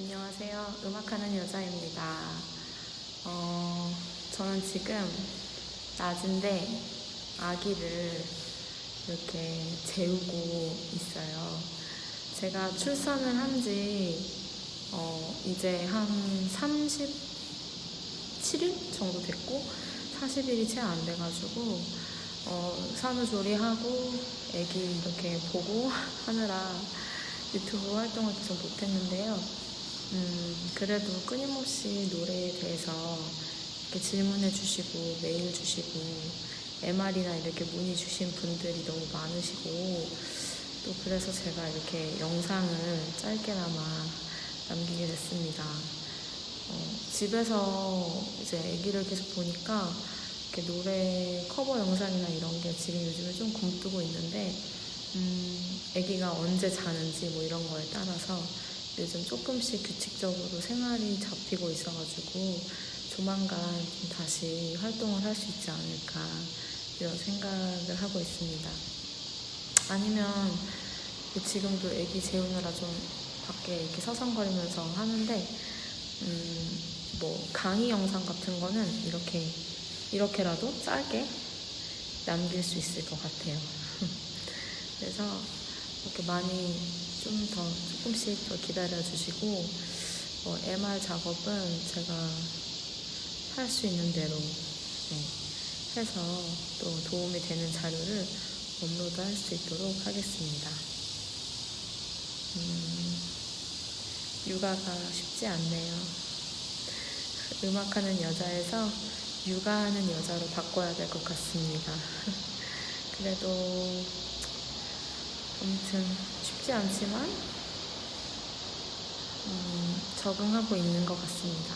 안녕하세요. 음악하는 여자입니다. 어, 저는 지금 낮인데 아기를 이렇게 재우고 있어요. 제가 출산을 한지 어, 이제 한 37일 정도 됐고 40일이 채 안 돼가지고 어, 산후조리하고 아기 이렇게 보고 하느라 유튜브 활동을 계속 못했는데요. 음, 그래도 끊임없이 노래에 대해서 이렇게 질문해 주시고 메일 주시고 MR이나 이렇게 문의 주신 분들이 너무 많으시고 또 그래서 제가 이렇게 영상을 짧게나마 남기게 됐습니다. 어, 집에서 이제 아기를 계속 보니까 이렇게 노래 커버 영상이나 이런 게 지금 요즘에 좀 굼뜨고 있는데 음, 아기가 언제 자는지 뭐 이런 거에 따라서 요즘 조금씩 규칙적으로 생활이 잡히고 있어가지고 조만간 좀 다시 활동을 할 수 있지 않을까 이런 생각을 하고 있습니다. 아니면 지금도 아기 재우느라 좀 밖에 이렇게 서성거리면서 하는데 음, 뭐 강의 영상 같은 거는 이렇게 이렇게라도 짧게 남길 수 있을 것 같아요. 그래서 이렇게 많이 좀 더 조금씩 더 기다려 주시고 어, MR 작업은 제가 할 수 있는 대로 네, 해서 또 도움이 되는 자료를 업로드 할 수 있도록 하겠습니다. 음, 육아가 쉽지 않네요. 음악하는 여자에서 육아하는 여자로 바꿔야 될 것 같습니다. 그래도 아무튼 쉽지 않지만 음, 적응하고 있는 것 같습니다.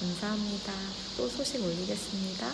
감사합니다. 또 소식 올리겠습니다.